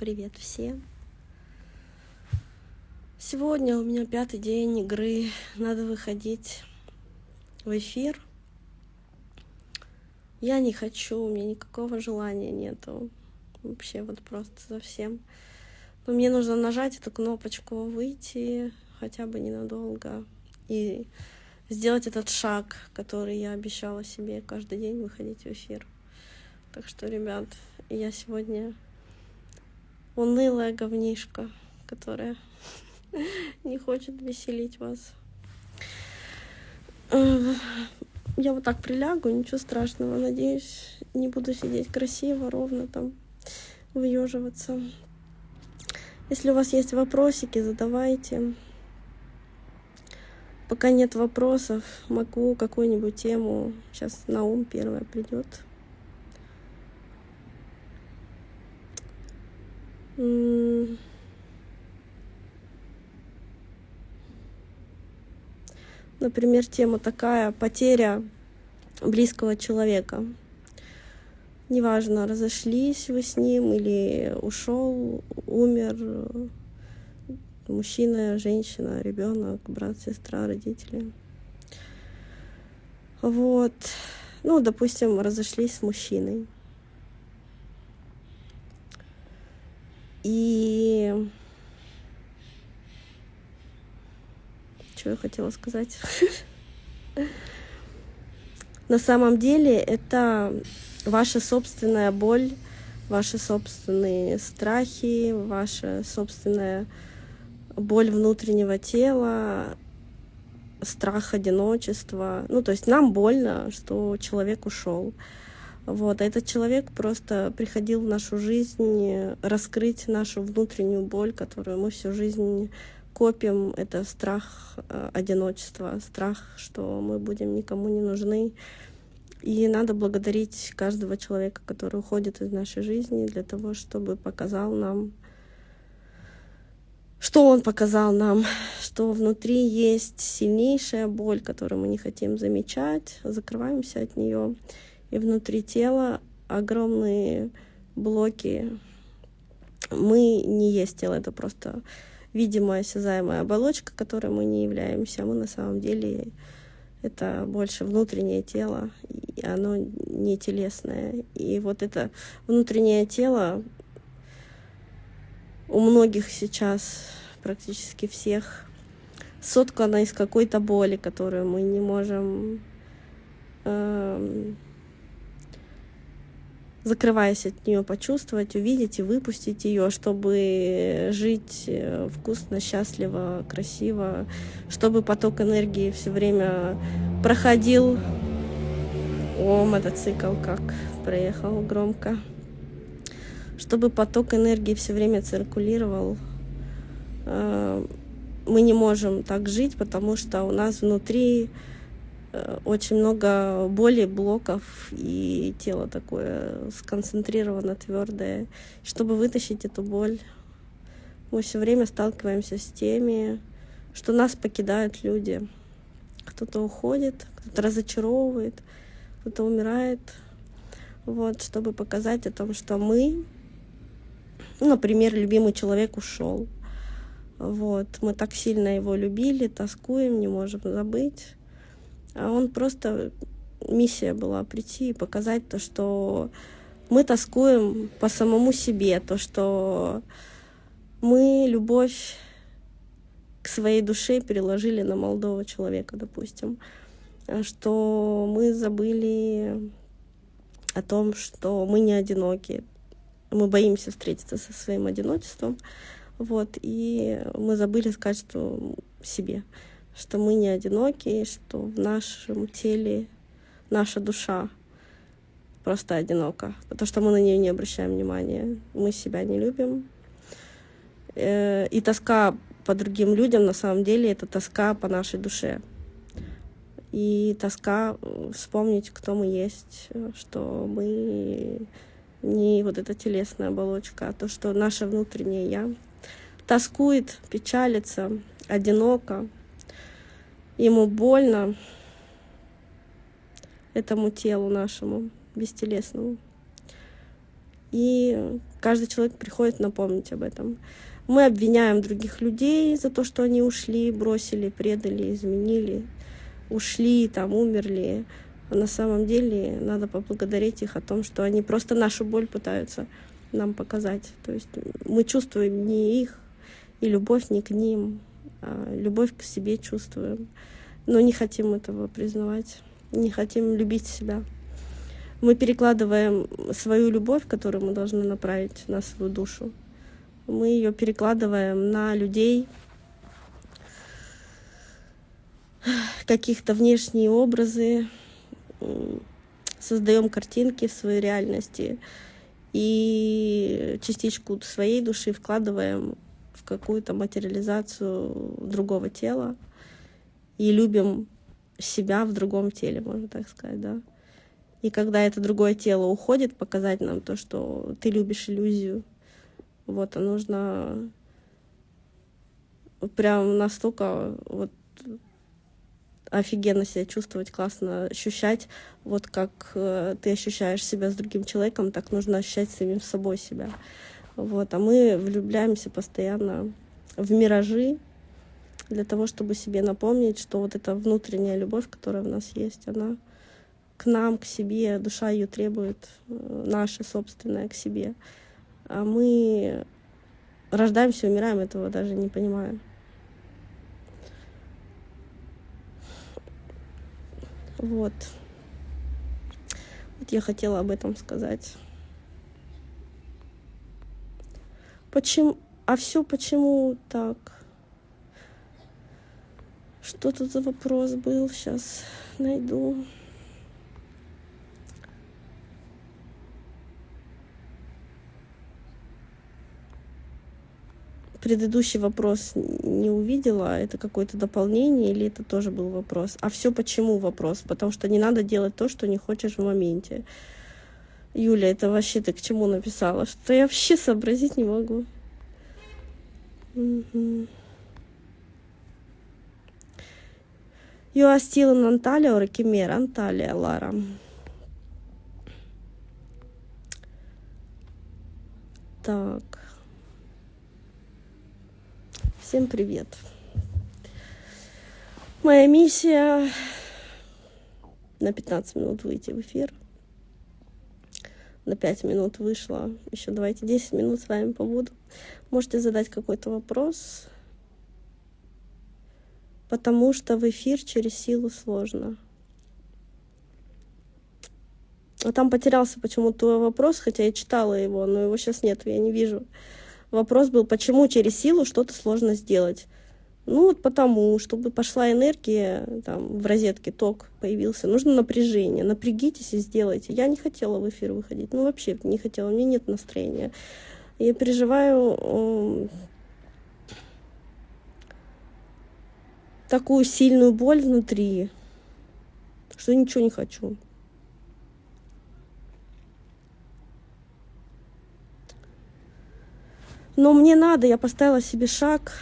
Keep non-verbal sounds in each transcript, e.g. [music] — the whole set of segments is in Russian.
Привет всем! Сегодня у меня пятый день игры. Надо выходить в эфир. Я не хочу, у меня никакого желания нету. Вообще вот просто совсем. Но мне нужно нажать эту кнопочку «Выйти» хотя бы ненадолго. И сделать этот шаг, который я обещала себе каждый день выходить в эфир. Так что, ребят, я сегодня унылая говнишка, которая [laughs] не хочет веселить вас. Я вот так прилягу, ничего страшного. Надеюсь, не буду сидеть красиво, ровно там, выеживаться. Если у вас есть вопросики, задавайте. Пока нет вопросов, могу какую-нибудь тему. Сейчас на ум первая придет. Например, тема такая потеря близкого человека. Неважно, разошлись вы с ним или ушел, умер мужчина, женщина, ребенок, брат, сестра, родители. Вот. Ну, допустим, разошлись с мужчиной. И что я хотела сказать? [laughs] На самом деле это ваша собственная боль, ваши собственные страхи, ваша собственная боль внутреннего тела, страх одиночества. Ну, то есть нам больно, что человек ушел. Вот. А этот человек просто приходил в нашу жизнь раскрыть нашу внутреннюю боль, которую мы всю жизнь копим. Это страх э, одиночества, страх, что мы будем никому не нужны. И надо благодарить каждого человека, который уходит из нашей жизни для того, чтобы показал нам, что он показал нам, что внутри есть сильнейшая боль, которую мы не хотим замечать, закрываемся от нее и внутри тела огромные блоки. Мы не есть тело, это просто видимая, осязаемая оболочка, которой мы не являемся. Мы на самом деле это больше внутреннее тело, и оно не телесное. И вот это внутреннее тело у многих сейчас, практически всех, соткано из какой-то боли, которую мы не можем э, закрываясь от нее, почувствовать, увидеть и выпустить ее, чтобы жить э, вкусно, счастливо, красиво, чтобы поток энергии все время проходил. О, мотоцикл как проехал громко. Чтобы поток энергии все время циркулировал. Э, мы не можем так жить, потому что у нас внутри очень много боли, блоков, и тело такое сконцентрировано, твердое. Чтобы вытащить эту боль, мы все время сталкиваемся с теми, что нас покидают люди. Кто-то уходит, кто-то разочаровывает, кто-то умирает. Вот, чтобы показать о том, что мы, например, любимый человек ушел. Вот, мы так сильно его любили, тоскуем, не можем забыть. А он просто миссия была прийти и показать то, что мы тоскуем по самому себе, то, что мы любовь к своей душе переложили на молодого человека, допустим, что мы забыли о том, что мы не одиноки, мы боимся встретиться со своим одиночеством, вот, и мы забыли сказать, что себе что мы не одиноки, что в нашем теле наша душа просто одинока, потому что мы на нее не обращаем внимания, мы себя не любим. Э, и тоска по другим людям на самом деле это тоска по нашей душе. И тоска э, вспомнить, кто мы есть, что мы не вот эта телесная оболочка, а то, что наше внутреннее я тоскует, печалится, одиноко, ему больно, этому телу нашему бестелесному. И каждый человек приходит напомнить об этом. Мы обвиняем других людей за то, что они ушли, бросили, предали, изменили, ушли, там, умерли. А на самом деле надо поблагодарить их о том, что они просто нашу боль пытаются нам показать. То есть мы чувствуем не их, и любовь не к ним, любовь к себе чувствуем. Но не хотим этого признавать, не хотим любить себя. Мы перекладываем свою любовь, которую мы должны направить на свою душу, мы ее перекладываем на людей, каких-то внешние образы, создаем картинки в своей реальности и частичку своей души вкладываем в какую-то материализацию другого тела и любим себя в другом теле, можно так сказать, да. И когда это другое тело уходит, показать нам то, что ты любишь иллюзию, вот, а нужно прям настолько вот офигенно себя чувствовать, классно ощущать, вот как э, ты ощущаешь себя с другим человеком, так нужно ощущать самим собой себя. Вот, а мы влюбляемся постоянно в миражи для того, чтобы себе напомнить, что вот эта внутренняя любовь, которая в нас есть, она к нам, к себе, душа ее требует, э, наша собственная к себе. А мы рождаемся, умираем, этого даже не понимаем. Вот. Вот я хотела об этом сказать. Почему? А все почему так? Что тут за вопрос был? Сейчас найду. предыдущий вопрос не увидела, это какое-то дополнение или это тоже был вопрос? А все почему вопрос? Потому что не надо делать то, что не хочешь в моменте. Юля, это вообще ты к чему написала? Что я вообще сообразить не могу. Угу. You are still in? Анталия, Лара. Так. Всем привет. Моя миссия на 15 минут выйти в эфир. На 5 минут вышла. Еще давайте 10 минут с вами побуду. Можете задать какой-то вопрос. Потому что в эфир через силу сложно. А там потерялся почему-то твой вопрос, хотя я читала его, но его сейчас нет, я не вижу. Вопрос был, почему через силу что-то сложно сделать? Ну, вот потому, чтобы пошла энергия, там, в розетке ток появился, нужно напряжение. Напрягитесь и сделайте. Я не хотела в эфир выходить, ну, вообще не хотела, у меня нет настроения. Я переживаю такую сильную боль внутри, что ничего не хочу. Но мне надо, я поставила себе шаг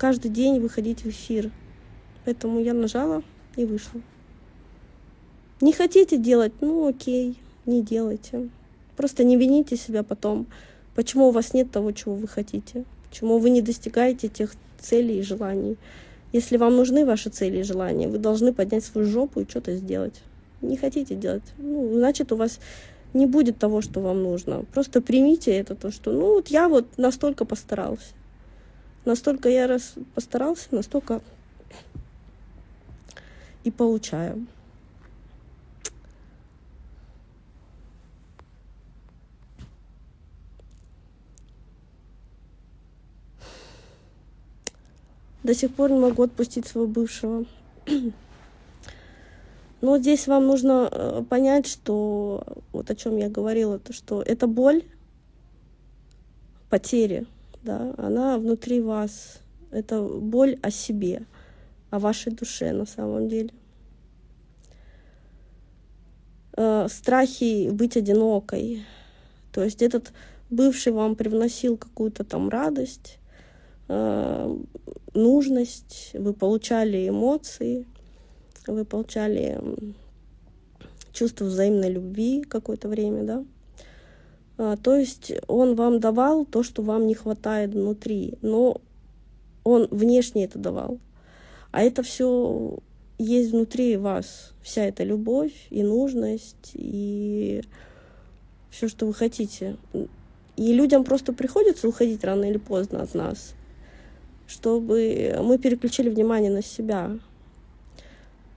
каждый день выходить в эфир. Поэтому я нажала и вышла. Не хотите делать? Ну окей, не делайте. Просто не вините себя потом, почему у вас нет того, чего вы хотите, почему вы не достигаете тех целей и желаний. Если вам нужны ваши цели и желания, вы должны поднять свою жопу и что-то сделать. Не хотите делать? Ну, значит, у вас не будет того, что вам нужно. Просто примите это, то, что, ну, вот я вот настолько постарался. Настолько я раз постарался, настолько и получаю. До сих пор не могу отпустить своего бывшего. [clears throat] Но здесь вам нужно э, понять, что вот о чем я говорила, то что эта боль потери, да, она внутри вас. Это боль о себе, о вашей душе на самом деле. Э, страхи быть одинокой. То есть этот бывший вам привносил какую-то там радость, э, нужность, вы получали эмоции — вы получали чувство взаимной любви какое-то время, да, то есть он вам давал то, что вам не хватает внутри, но он внешне это давал. А это все есть внутри вас, вся эта любовь и нужность, и все, что вы хотите. И людям просто приходится уходить рано или поздно от нас, чтобы мы переключили внимание на себя.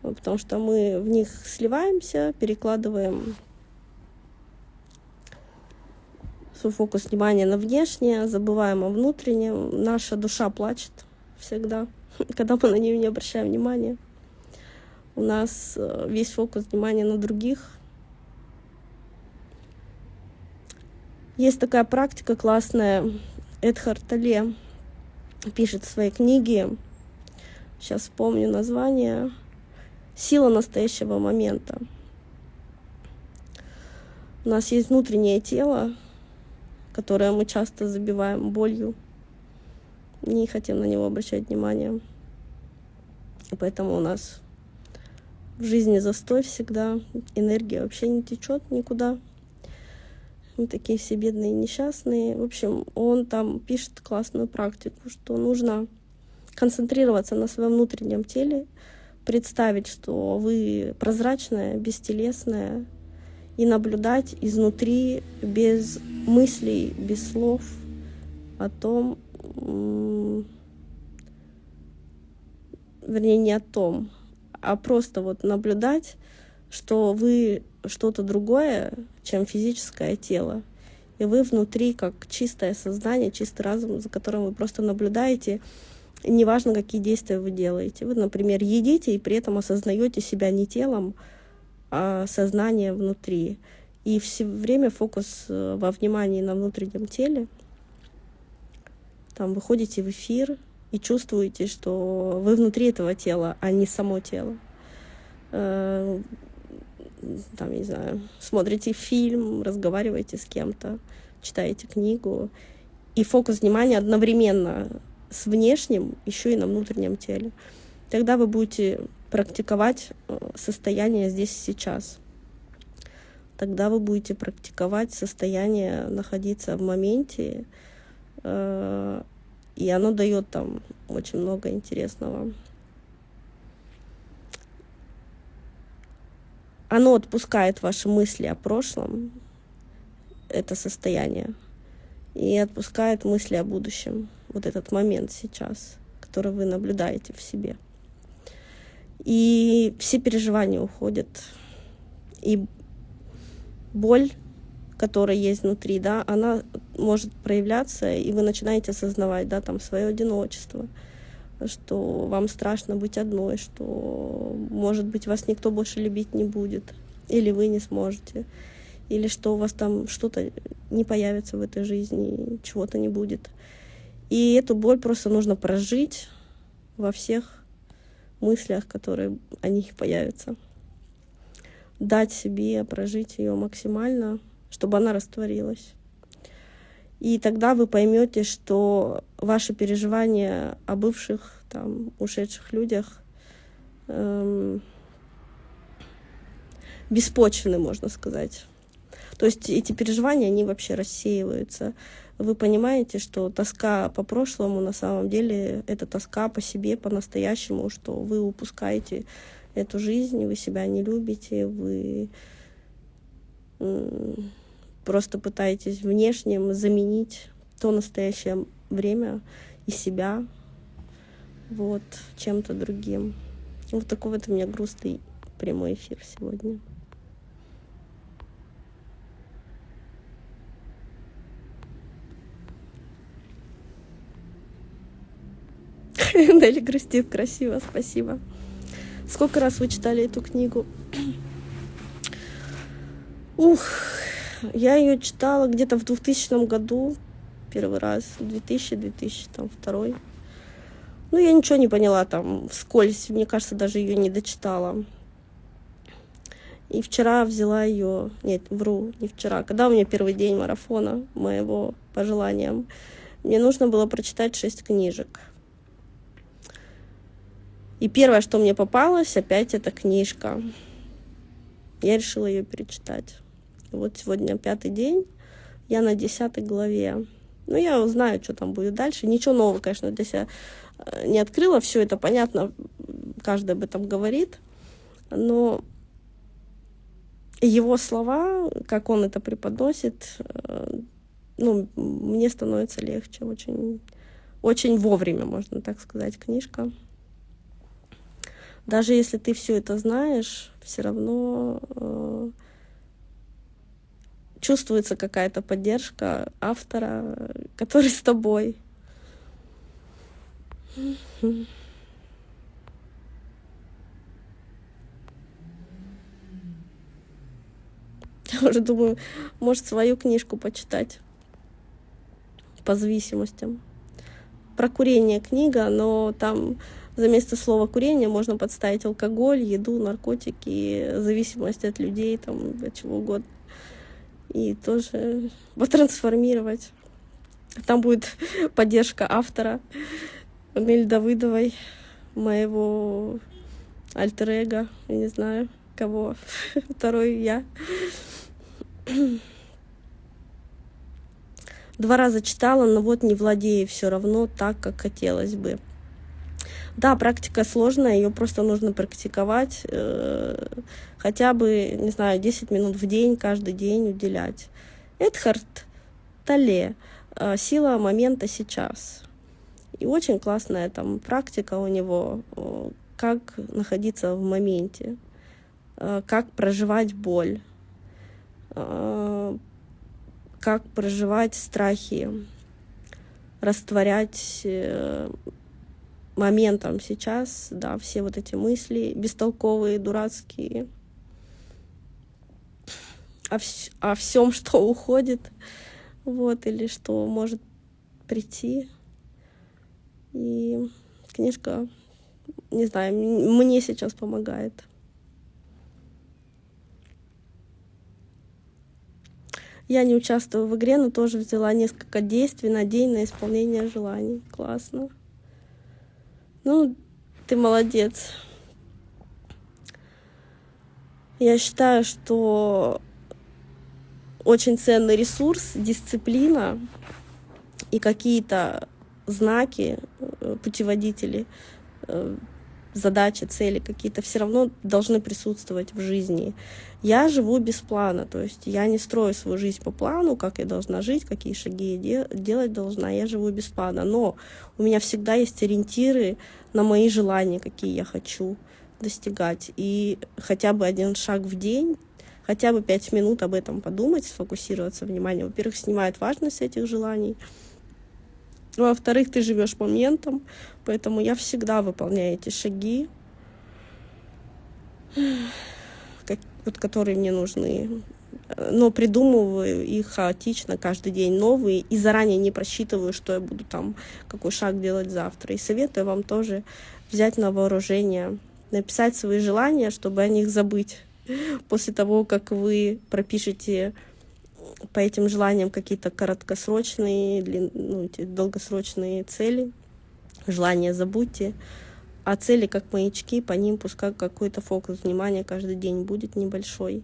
Потому что мы в них сливаемся, перекладываем свой фокус внимания на внешнее, забываем о внутреннем. Наша душа плачет всегда, [laughs] когда мы на нее не обращаем внимания. У нас э, весь фокус внимания на других. Есть такая практика классная. Эдхард Тале пишет в своей книге, сейчас вспомню название, «Сила настоящего момента». У нас есть внутреннее тело, которое мы часто забиваем болью, не хотим на него обращать внимание. И поэтому у нас в жизни застой всегда, энергия вообще не течет никуда. Мы такие все бедные несчастные. В общем, он там пишет классную практику, что нужно концентрироваться на своем внутреннем теле, представить, что вы прозрачная, бестелесная, и наблюдать изнутри без мыслей, без слов о том, вернее, не о том, а просто вот наблюдать, что вы что-то другое, чем физическое тело. И вы внутри как чистое сознание, чистый разум, за которым вы просто наблюдаете, неважно, какие действия вы делаете. Вы, например, едите и при этом осознаете себя не телом, а сознание внутри. И все время фокус э, во внимании на внутреннем теле. Там выходите в эфир и чувствуете, что вы внутри этого тела, а не само тело. Э, там, не знаю, смотрите фильм, разговариваете с кем-то, читаете книгу. И фокус внимания одновременно с внешним, еще и на внутреннем теле. Тогда вы будете практиковать э, состояние здесь и сейчас. Тогда вы будете практиковать состояние находиться в моменте, э, и оно дает там очень много интересного. Оно отпускает ваши мысли о прошлом, это состояние, и отпускает мысли о будущем, вот этот момент сейчас, который вы наблюдаете в себе. И все переживания уходят. И боль, которая есть внутри, да, она может проявляться, и вы начинаете осознавать, да, там, свое одиночество, что вам страшно быть одной, что, может быть, вас никто больше любить не будет, или вы не сможете, или что у вас там что-то не появится в этой жизни, чего-то не будет. И эту боль просто нужно прожить во всех мыслях, которые о них появятся. Дать себе прожить ее максимально, чтобы она растворилась. И тогда вы поймете, что ваши переживания о бывших, там, ушедших людях эм, беспочвены, можно сказать. То есть эти переживания, они вообще рассеиваются вы понимаете, что тоска по прошлому на самом деле это тоска по себе, по-настоящему, что вы упускаете эту жизнь, вы себя не любите, вы просто пытаетесь внешним заменить то настоящее время и себя вот чем-то другим. Вот такой вот у меня грустный прямой эфир сегодня. [laughs] Нелли грустит красиво, спасибо. Сколько раз вы читали эту книгу? [clears throat] Ух, я ее читала где-то в 2000 году, первый раз, 2000-2002. Ну, я ничего не поняла там вскользь, мне кажется, даже ее не дочитала. И вчера взяла ее, нет, вру, не вчера, когда у меня первый день марафона моего по желаниям, мне нужно было прочитать шесть книжек. И первое, что мне попалось, опять эта книжка. Я решила ее перечитать. Вот сегодня пятый день. Я на десятой главе. Ну, я узнаю, что там будет дальше. Ничего нового, конечно, для себя э, не открыла. Все это понятно, каждый об этом говорит. Но его слова, как он это преподносит, э, ну, мне становится легче очень, очень вовремя, можно так сказать, книжка. Даже если ты все это знаешь, все равно э, чувствуется какая-то поддержка автора, который с тобой. Я уже думаю, может, свою книжку почитать по зависимостям. Про курение книга, но там за место слова курение можно подставить алкоголь, еду, наркотики, зависимость от людей, там, от чего угодно. И тоже потрансформировать. Там будет [laughs] поддержка автора Нель Давыдовой, моего альтер-эго, я не знаю, кого, [laughs] второй я. Два раза читала, но вот не владею все равно так, как хотелось бы. Да, практика сложная, ее просто нужно практиковать, э, хотя бы, не знаю, 10 минут в день, каждый день уделять. Эдхард Тале э, «Сила момента сейчас». И очень классная там практика у него, э, как находиться в моменте, как проживать боль, как проживать страхи, растворять моментом сейчас, да, все вот эти мысли бестолковые, дурацкие, о, вс о всем, [laughs] что уходит, вот, или что может прийти. И книжка, не знаю, мне сейчас помогает. Я не участвую в игре, но тоже взяла несколько действий на день на исполнение желаний. Классно. Ну, ты молодец. Я считаю, что очень ценный ресурс, дисциплина и какие-то знаки, э, путеводители э, задачи, цели какие-то все равно должны присутствовать в жизни. Я живу без плана, то есть я не строю свою жизнь по плану, как я должна жить, какие шаги я делать должна, я живу без плана. Но у меня всегда есть ориентиры на мои желания, какие я хочу достигать. И хотя бы один шаг в день, хотя бы пять минут об этом подумать, сфокусироваться внимание. Во-первых, снимает важность этих желаний, во-вторых, ты живешь моментом, поэтому я всегда выполняю эти шаги, как, вот, которые мне нужны. Но придумываю их хаотично каждый день новые и заранее не просчитываю, что я буду там, какой шаг делать завтра. И советую вам тоже взять на вооружение, написать свои желания, чтобы о них забыть после того, как вы пропишете по этим желаниям какие-то короткосрочные, длин, ну, долгосрочные цели. Желания забудьте. А цели как маячки, по ним пускай какой-то фокус внимания каждый день будет небольшой.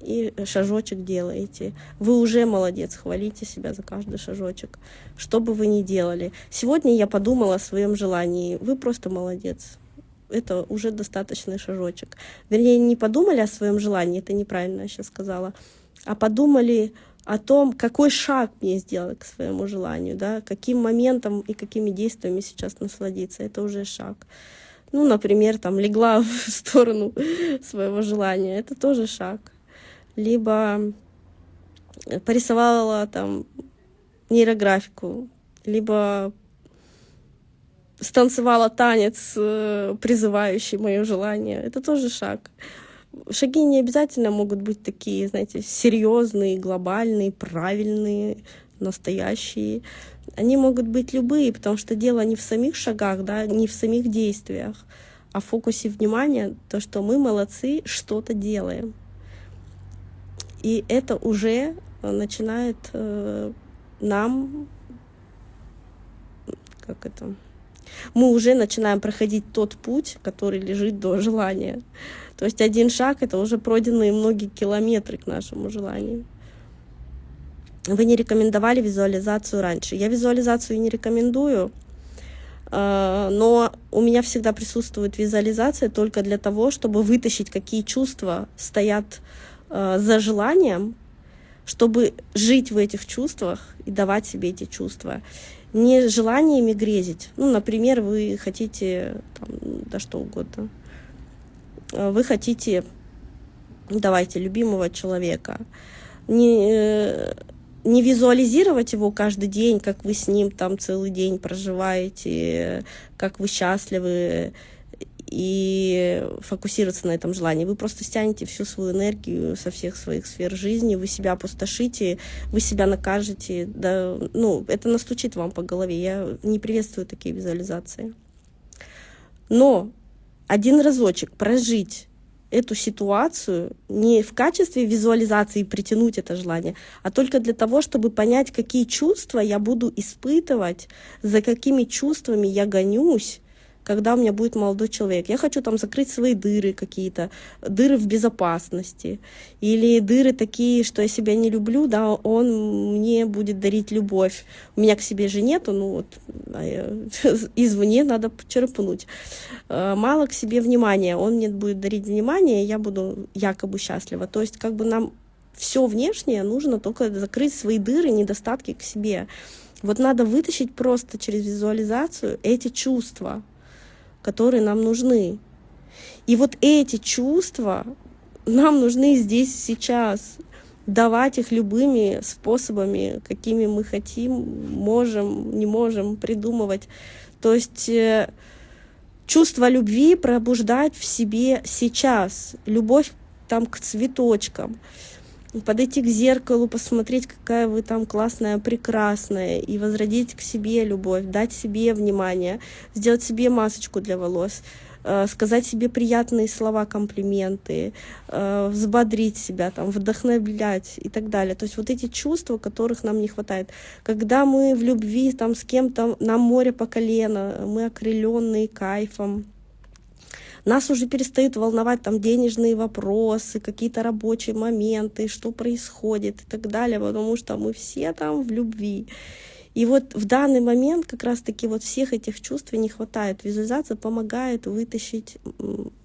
И шажочек делаете. Вы уже молодец, хвалите себя за каждый шажочек. Что бы вы ни делали. Сегодня я подумала о своем желании. Вы просто молодец это уже достаточный шажочек. Вернее, не подумали о своем желании, это неправильно я сейчас сказала а подумали о том, какой шаг мне сделать к своему желанию, да, каким моментом и какими действиями сейчас насладиться. Это уже шаг. Ну, например, там легла [laughs] в сторону своего желания. Это тоже шаг. Либо порисовала там нейрографику, либо станцевала танец, э, призывающий мое желание. Это тоже шаг шаги не обязательно могут быть такие, знаете, серьезные, глобальные, правильные, настоящие. Они могут быть любые, потому что дело не в самих шагах, да, не в самих действиях, а в фокусе внимания, то, что мы молодцы, что-то делаем. И это уже начинает э, нам, как это, мы уже начинаем проходить тот путь, который лежит до желания. То есть один шаг — это уже пройденные многие километры к нашему желанию. вы не рекомендовали визуализацию раньше. Я визуализацию не рекомендую, э, но у меня всегда присутствует визуализация только для того, чтобы вытащить, какие чувства стоят э, за желанием, чтобы жить в этих чувствах и давать себе эти чувства. Не желаниями грезить. Ну, например, вы хотите, там, да что угодно, э, вы хотите, давайте, любимого человека. Не, не визуализировать его каждый день, как вы с ним там целый день проживаете, как вы счастливы, и фокусироваться на этом желании. Вы просто стянете всю свою энергию со всех своих сфер жизни, вы себя опустошите, вы себя накажете. Да, ну, это настучит вам по голове. Я не приветствую такие визуализации. Но один разочек прожить эту ситуацию не в качестве визуализации притянуть это желание, а только для того, чтобы понять, какие чувства я буду испытывать, за какими чувствами я гонюсь, когда у меня будет молодой человек. Я хочу там закрыть свои дыры какие-то, дыры в безопасности, или дыры такие, что я себя не люблю, да, он мне будет дарить любовь. У меня к себе же нету, ну вот, а [laughs] извне надо черпнуть. Э, мало к себе внимания, он мне будет дарить внимание, я буду якобы счастлива. То есть как бы нам все внешнее нужно только закрыть свои дыры, недостатки к себе. Вот надо вытащить просто через визуализацию эти чувства, которые нам нужны. И вот эти чувства нам нужны здесь сейчас. Давать их любыми способами, какими мы хотим, можем, не можем придумывать. То есть э, чувство любви пробуждать в себе сейчас. Любовь там к цветочкам подойти к зеркалу, посмотреть, какая вы там классная, прекрасная, и возродить к себе любовь, дать себе внимание, сделать себе масочку для волос, э, сказать себе приятные слова, комплименты, э, взбодрить себя, там, вдохновлять и так далее. То есть вот эти чувства, которых нам не хватает. Когда мы в любви там, с кем-то, на море по колено, мы окрыленные кайфом, нас уже перестают волновать там денежные вопросы, какие-то рабочие моменты, что происходит и так далее, потому что мы все там в любви. И вот в данный момент как раз-таки вот всех этих чувств не хватает. Визуализация помогает вытащить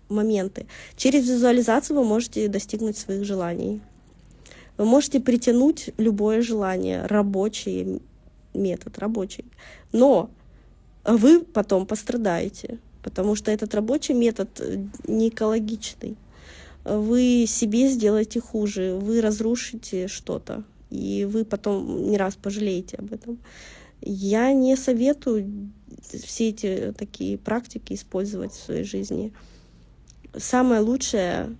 моменты. Через визуализацию вы можете достигнуть своих желаний. Вы можете притянуть любое желание, рабочий метод, рабочий. Но вы потом пострадаете потому что этот рабочий метод э, не экологичный. Вы себе сделаете хуже, вы разрушите что-то, и вы потом не раз пожалеете об этом. Я не советую все эти такие практики использовать в своей жизни. Самая лучшая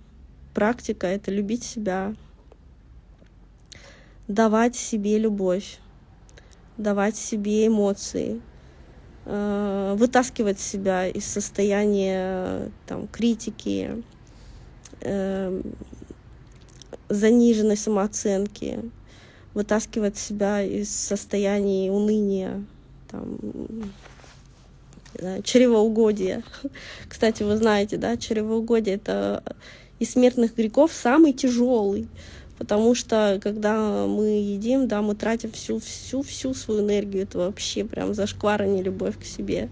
практика — это любить себя, давать себе любовь, давать себе эмоции, Э, вытаскивать себя из состояния там, критики, э, заниженной самооценки, вытаскивать себя из состояния уныния, там, да, чревоугодия. [laughs] Кстати, вы знаете, да, чревоугодие — это из смертных грехов самый тяжелый потому что когда мы едим, да, мы тратим всю, всю, всю свою энергию, это вообще прям зашквар, а не любовь к себе.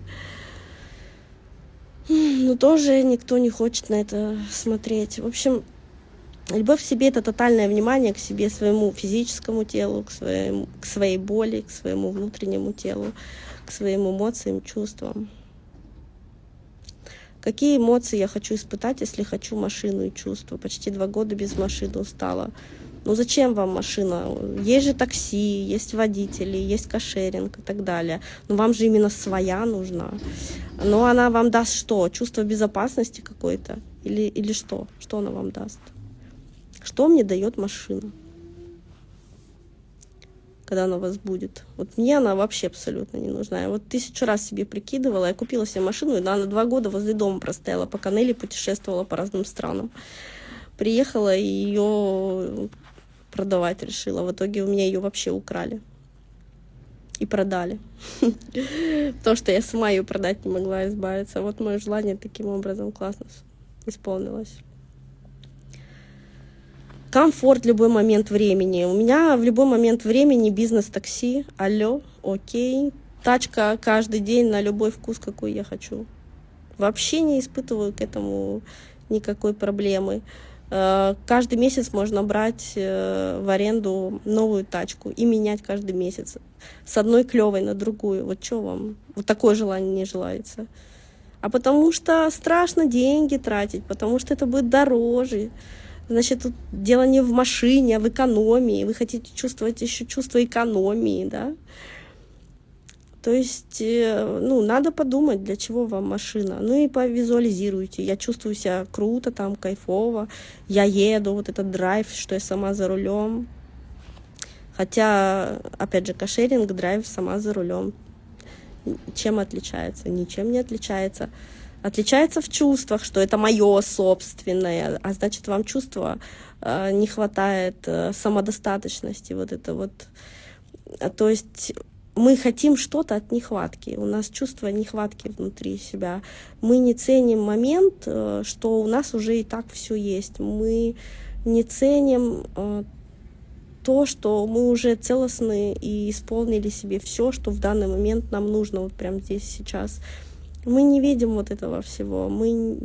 Но тоже никто не хочет на это смотреть. В общем, любовь к себе — это тотальное внимание к себе, своему физическому телу, к, своему, к своей боли, к своему внутреннему телу, к своим эмоциям, чувствам. Какие эмоции я хочу испытать, если хочу машину и чувства? Почти два года без машины устала. Ну зачем вам машина? Есть же такси, есть водители, есть кошеринг и так далее. Но вам же именно своя нужна. Но она вам даст что? Чувство безопасности какое-то? Или, или что? Что она вам даст? Что мне дает машина? Когда она вас будет. Вот мне она вообще абсолютно не нужна. Я вот тысячу раз себе прикидывала, я купила себе машину, и она на два года возле дома простояла, по канели путешествовала по разным странам. Приехала, и ее продавать решила. В итоге у меня ее вообще украли. И продали. [laughs] То, что я сама ее продать не могла избавиться. Вот мое желание таким образом классно исполнилось. Комфорт в любой момент времени. У меня в любой момент времени бизнес-такси, алло, окей, тачка каждый день на любой вкус, какой я хочу. Вообще не испытываю к этому никакой проблемы. Э, каждый месяц можно брать э, в аренду новую тачку и менять каждый месяц с одной клевой на другую. Вот что вам? Вот такое желание не желается. А потому что страшно деньги тратить, потому что это будет дороже. Значит, тут дело не в машине, а в экономии. Вы хотите чувствовать еще чувство экономии, да? То есть, э, ну, надо подумать, для чего вам машина. Ну и повизуализируйте. Я чувствую себя круто, там, кайфово. Я еду, вот этот драйв, что я сама за рулем. Хотя, опять же, кошеринг, драйв сама за рулем. Чем отличается? Ничем не отличается. Отличается в чувствах, что это мое собственное, а значит, вам чувства э, не хватает э, самодостаточности, вот это вот. То есть мы хотим что-то от нехватки. У нас чувство нехватки внутри себя. Мы не ценим момент, э, что у нас уже и так все есть. Мы не ценим э, то, что мы уже целостны и исполнили себе все, что в данный момент нам нужно, вот прямо здесь сейчас. Мы не видим вот этого всего, мы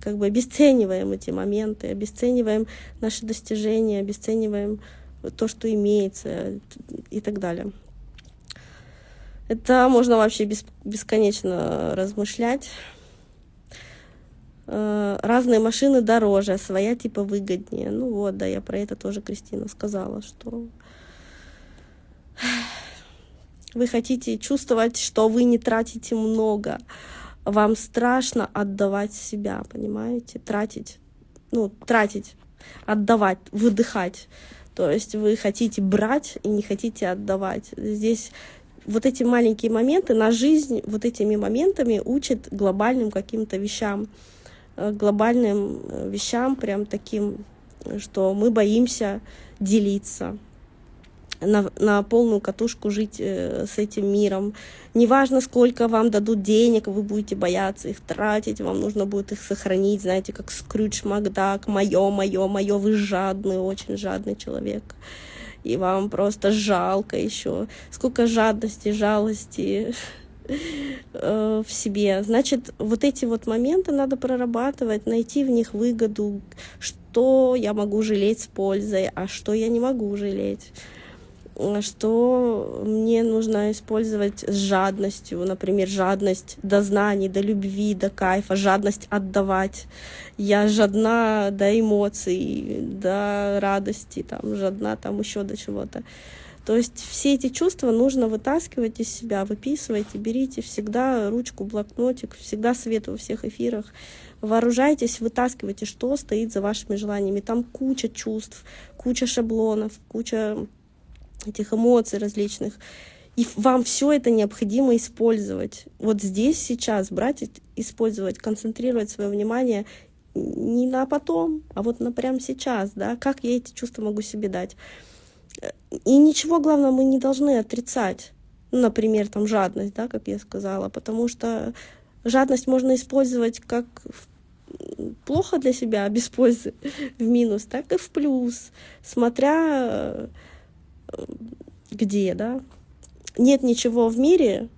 как бы обесцениваем эти моменты, обесцениваем наши достижения, обесцениваем то, что имеется и так далее. Это можно вообще бес, бесконечно размышлять. Э, разные машины дороже, а своя типа выгоднее. Ну вот, да, я про это тоже Кристина сказала, что вы хотите чувствовать, что вы не тратите много. Вам страшно отдавать себя, понимаете? Тратить, ну, тратить, отдавать, выдыхать. То есть вы хотите брать и не хотите отдавать. Здесь вот эти маленькие моменты, на жизнь вот этими моментами учит глобальным каким-то вещам, э, глобальным э, вещам, прям таким, что мы боимся делиться, на, на полную катушку жить э, с этим миром. Неважно, сколько вам дадут денег, вы будете бояться их тратить, вам нужно будет их сохранить, знаете, как Скрюдж Макдак, мое, мое, мое, вы жадный, очень жадный человек и вам просто жалко еще. Сколько жадности, жалости э, в себе. Значит, вот эти вот моменты надо прорабатывать, найти в них выгоду, что я могу жалеть с пользой, а что я не могу жалеть что мне нужно использовать с жадностью, например, жадность до знаний, до любви, до кайфа, жадность отдавать. Я жадна до эмоций, до радости, там, жадна там еще до чего-то. То есть все эти чувства нужно вытаскивать из себя, выписывайте, берите всегда ручку, блокнотик, всегда свет во всех эфирах. Вооружайтесь, вытаскивайте, что стоит за вашими желаниями. Там куча чувств, куча шаблонов, куча этих эмоций различных. И вам все это необходимо использовать. Вот здесь, сейчас брать, использовать, концентрировать свое внимание не на потом, а вот на прямо сейчас, да, как я эти чувства могу себе дать. И ничего, главное, мы не должны отрицать. Ну, например, там жадность, да, как я сказала, потому что жадность можно использовать как плохо для себя, без пользы, [laughs] в минус, так и в плюс, смотря где, да, нет ничего в мире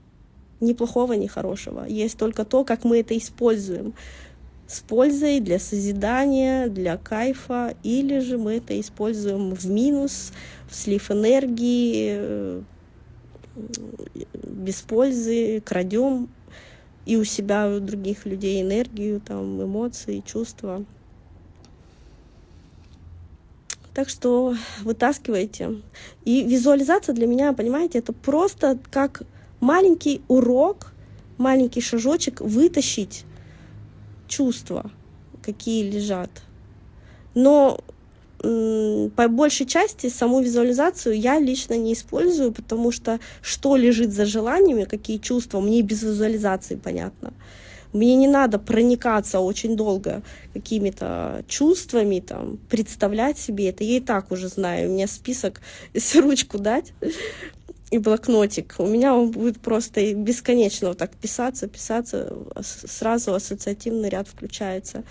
ни плохого, ни хорошего. Есть только то, как мы это используем. С пользой для созидания, для кайфа, или же мы это используем в минус, в слив энергии, э, без пользы, крадем и у себя, и у других людей энергию, там, эмоции, чувства. Так что вытаскивайте. И визуализация для меня, понимаете, это просто как маленький урок, маленький шажочек вытащить чувства, какие лежат. Но по большей части саму визуализацию я лично не использую, потому что что лежит за желаниями, какие чувства, мне без визуализации понятно. Мне не надо проникаться очень долго какими-то чувствами, там, представлять себе это. Я и так уже знаю. У меня список, [laughs] если ручку дать и блокнотик, у меня он будет просто бесконечно вот так писаться, писаться, сразу ассоциативный ряд включается.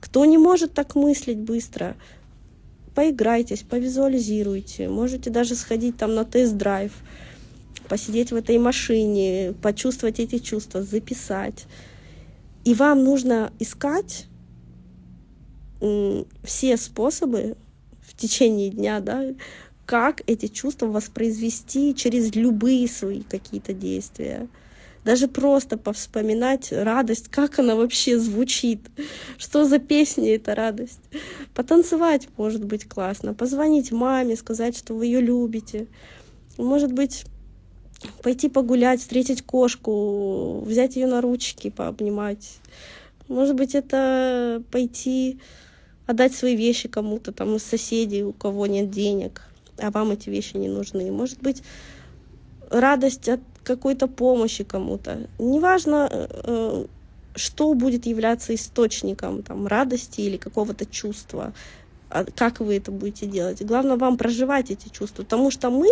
Кто не может так мыслить быстро, поиграйтесь, повизуализируйте, можете даже сходить там на тест-драйв, посидеть в этой машине, почувствовать эти чувства, записать. И вам нужно искать все способы в течение дня, да, как эти чувства воспроизвести через любые свои какие-то действия. Даже просто повспоминать радость, как она вообще звучит, что за песня эта радость. Потанцевать может быть классно, позвонить маме, сказать, что вы ее любите. Может быть, пойти погулять, встретить кошку, взять ее на ручки, пообнимать. Может быть, это пойти отдать свои вещи кому-то там из соседей, у кого нет денег, а вам эти вещи не нужны. Может быть, радость от какой-то помощи кому-то. Неважно, э, что будет являться источником там, радости или какого-то чувства, как вы это будете делать. Главное вам проживать эти чувства, потому что мы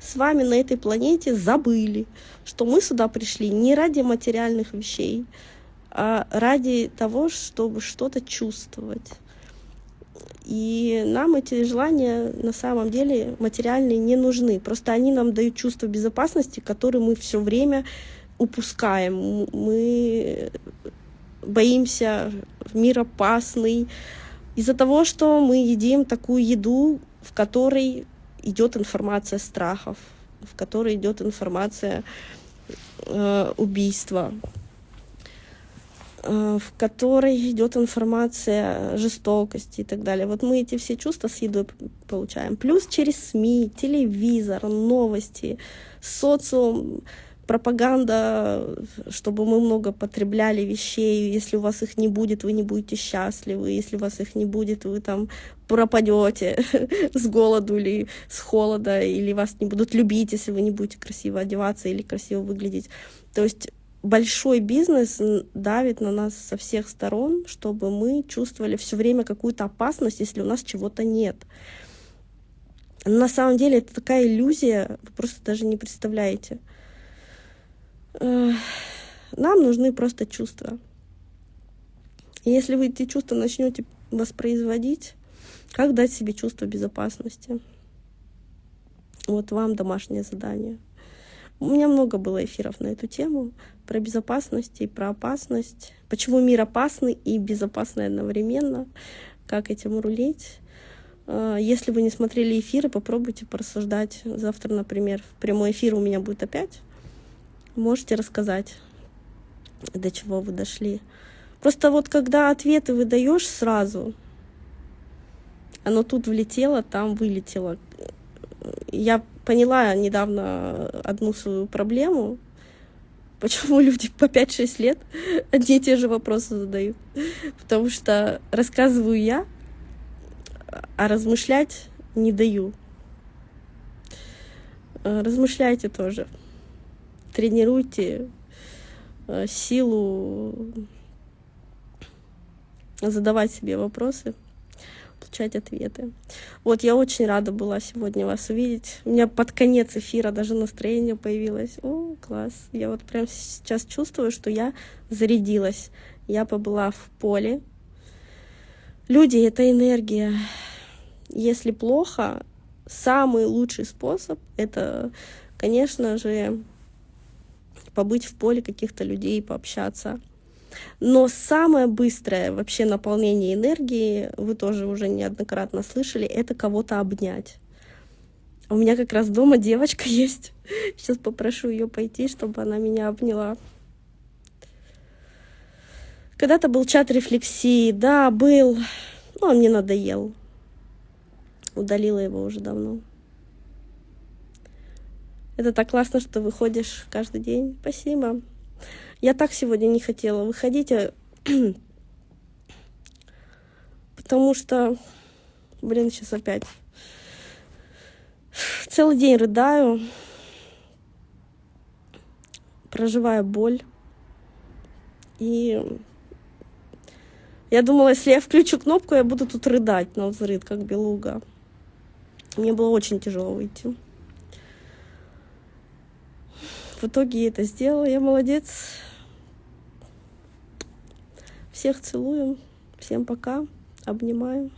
с вами на этой планете забыли, что мы сюда пришли не ради материальных вещей, а ради того, чтобы что-то чувствовать. И нам эти желания на самом деле материальные не нужны. Просто они нам дают чувство безопасности, которое мы все время упускаем. Мы боимся, мир опасный. Из-за того, что мы едим такую еду, в которой идет информация страхов, в которой идет информация э, убийства, Э, в которой идет информация жестокости и так далее. Вот мы эти все чувства с едой получаем. Плюс через СМИ, телевизор, новости, социум, пропаганда, чтобы мы много потребляли вещей. Если у вас их не будет, вы не будете счастливы. Если у вас их не будет, вы там пропадете [laughs] с голоду или с холода, или вас не будут любить, если вы не будете красиво одеваться или красиво выглядеть. То есть большой бизнес давит на нас со всех сторон, чтобы мы чувствовали все время какую-то опасность, если у нас чего-то нет. на самом деле это такая иллюзия, вы просто даже не представляете. Нам нужны просто чувства. Если вы эти чувства начнете воспроизводить, как дать себе чувство безопасности? Вот вам домашнее задание. У меня много было эфиров на эту тему про безопасность и про опасность. Почему мир опасный и безопасный одновременно? Как этим рулить? А, если вы не смотрели эфиры, попробуйте порассуждать. Завтра, например, прямой эфир у меня будет опять. Можете рассказать, до чего вы дошли. Просто вот когда ответы выдаешь сразу, оно тут влетело, там вылетело. Я поняла недавно одну свою проблему, Почему люди по 5-6 лет одни и те же вопросы задают? Потому что рассказываю я, а размышлять не даю. Э, размышляйте тоже. Тренируйте э, силу задавать себе вопросы получать ответы. Вот, я очень рада была сегодня вас увидеть. У меня под конец эфира даже настроение появилось. О, класс. Я вот прям сейчас чувствую, что я зарядилась. Я побыла в поле. Люди — это энергия. Если плохо, самый лучший способ — это, конечно же, побыть в поле каких-то людей, пообщаться. Но самое быстрое вообще наполнение энергии, вы тоже уже неоднократно слышали, это кого-то обнять. У меня как раз дома девочка [laughs] есть. Сейчас попрошу ее пойти, чтобы она меня обняла. Когда-то был чат рефлексии. Да, был. Но он мне надоел. Удалила его уже давно. Это так классно, что выходишь каждый день. Спасибо. Я так сегодня не хотела выходить, а [clears throat] потому что, блин, сейчас опять целый день рыдаю, проживаю боль. И я думала, если я включу кнопку, я буду тут рыдать на взрыв, как белуга. Мне было очень тяжело выйти. В итоге это сделала, я молодец. Всех целую. Всем пока. Обнимаю.